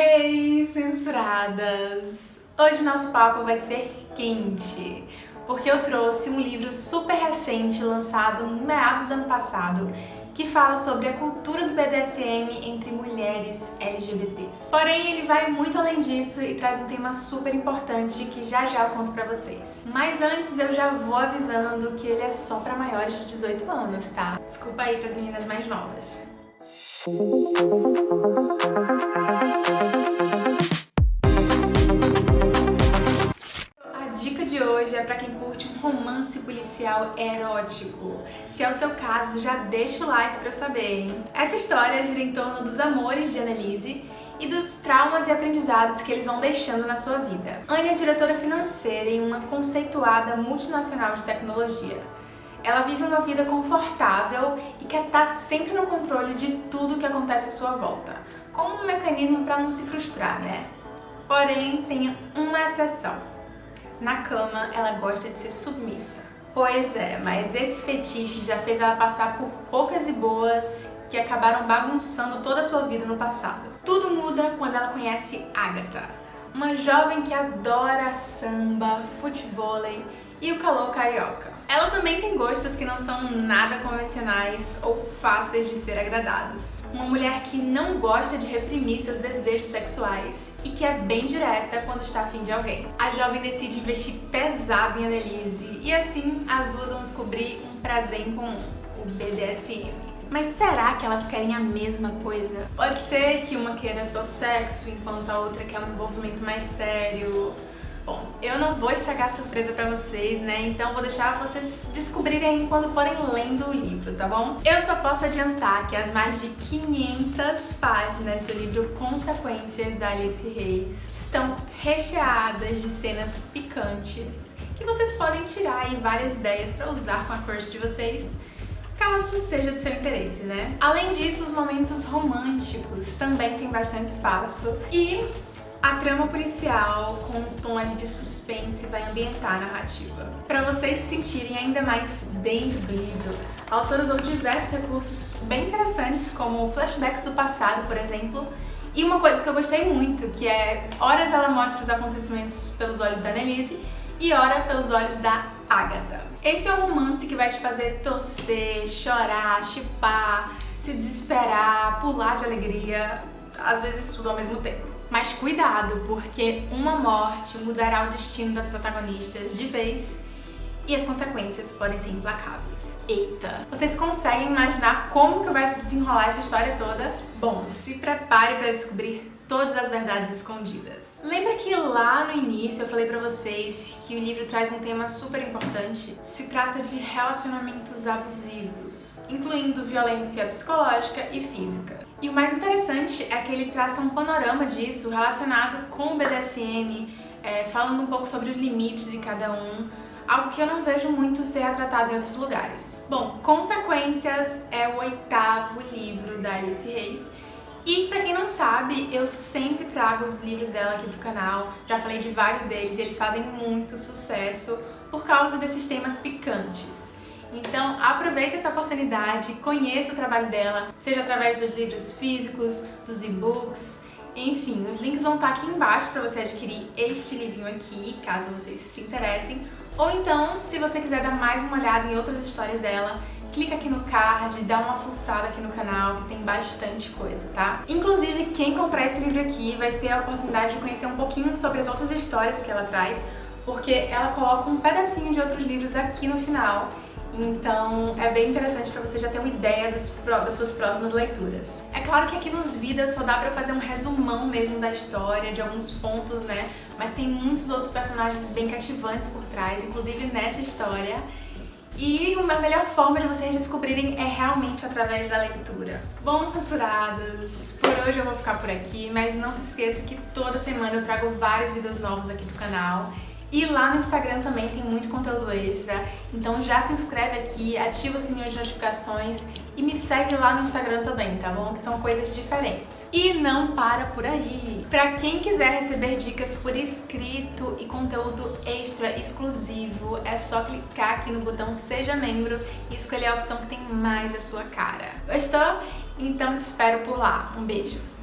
Hey, censuradas! Hoje nosso papo vai ser quente, porque eu trouxe um livro super recente, lançado no meados do ano passado, que fala sobre a cultura do BDSM entre mulheres LGBTs. Porém, ele vai muito além disso e traz um tema super importante que já já eu conto pra vocês. Mas antes eu já vou avisando que ele é só pra maiores de 18 anos, tá? Desculpa aí pras meninas mais novas. é romance policial erótico. Se é o seu caso, já deixa o like para eu saber, hein? Essa história gira em torno dos amores de Annelise e dos traumas e aprendizados que eles vão deixando na sua vida. Anne é diretora financeira em uma conceituada multinacional de tecnologia. Ela vive uma vida confortável e quer estar sempre no controle de tudo que acontece à sua volta, como um mecanismo para não se frustrar, né? Porém, tem uma exceção. Na cama, ela gosta de ser submissa. Pois é, mas esse fetiche já fez ela passar por poucas e boas que acabaram bagunçando toda a sua vida no passado. Tudo muda quando ela conhece Agatha, uma jovem que adora samba, futevôlei e o calor carioca. Ela também tem gostos que não são nada convencionais ou fáceis de ser agradados. Uma mulher que não gosta de reprimir seus desejos sexuais e que é bem direta quando está afim de alguém. A jovem decide investir pesado em Annelise e assim as duas vão descobrir um prazer em comum, o BDSM. Mas será que elas querem a mesma coisa? Pode ser que uma queira só sexo, enquanto a outra quer um envolvimento mais sério, Bom, eu não vou estragar surpresa pra vocês, né? Então vou deixar vocês descobrirem quando forem lendo o livro, tá bom? Eu só posso adiantar que as mais de 500 páginas do livro Consequências da Alice Reis estão recheadas de cenas picantes que vocês podem tirar aí várias ideias pra usar com a crush de vocês caso seja de seu interesse, né? Além disso, os momentos românticos também têm bastante espaço e a trama policial, com um tom ali de suspense, vai ambientar a narrativa. Para vocês se sentirem ainda mais dentro do livro, a autora usou diversos recursos bem interessantes, como flashbacks do passado, por exemplo, e uma coisa que eu gostei muito, que é horas ela mostra os acontecimentos pelos olhos da Annelise e hora pelos olhos da Agatha. Esse é um romance que vai te fazer torcer, chorar, chipar, se desesperar, pular de alegria, às vezes tudo ao mesmo tempo. Mas cuidado, porque uma morte mudará o destino das protagonistas de vez e as consequências podem ser implacáveis. Eita! Vocês conseguem imaginar como que vai se desenrolar essa história toda? Bom, se prepare para descobrir todas as verdades escondidas. Lembra que lá no início eu falei pra vocês que o livro traz um tema super importante? Se trata de relacionamentos abusivos, incluindo violência psicológica e física. E o mais interessante é que ele traça um panorama disso relacionado com o BDSM, é, falando um pouco sobre os limites de cada um, algo que eu não vejo muito ser tratado em outros lugares. Bom, Consequências é o oitavo livro da Alice Reis, e pra quem não sabe, eu sempre trago os livros dela aqui pro canal, já falei de vários deles e eles fazem muito sucesso por causa desses temas picantes. Então aproveita essa oportunidade, conheça o trabalho dela, seja através dos livros físicos, dos e-books, enfim, os links vão estar aqui embaixo para você adquirir este livrinho aqui, caso vocês se interessem. Ou então, se você quiser dar mais uma olhada em outras histórias dela, clica aqui no card, dá uma fuçada aqui no canal, que tem bastante coisa, tá? Inclusive, quem comprar esse livro aqui vai ter a oportunidade de conhecer um pouquinho sobre as outras histórias que ela traz, porque ela coloca um pedacinho de outros livros aqui no final. Então é bem interessante para você já ter uma ideia dos, das suas próximas leituras. É claro que aqui nos vídeos só dá pra fazer um resumão mesmo da história, de alguns pontos, né? Mas tem muitos outros personagens bem cativantes por trás, inclusive nessa história. E uma melhor forma de vocês descobrirem é realmente através da leitura. Bom, censuradas, por hoje eu vou ficar por aqui, mas não se esqueça que toda semana eu trago vários vídeos novos aqui pro canal. E lá no Instagram também tem muito conteúdo extra, então já se inscreve aqui, ativa o sininho de notificações e me segue lá no Instagram também, tá bom? Que são coisas diferentes. E não para por aí! Pra quem quiser receber dicas por escrito e conteúdo extra exclusivo, é só clicar aqui no botão Seja Membro e escolher a opção que tem mais a sua cara. Gostou? Então te espero por lá. Um beijo!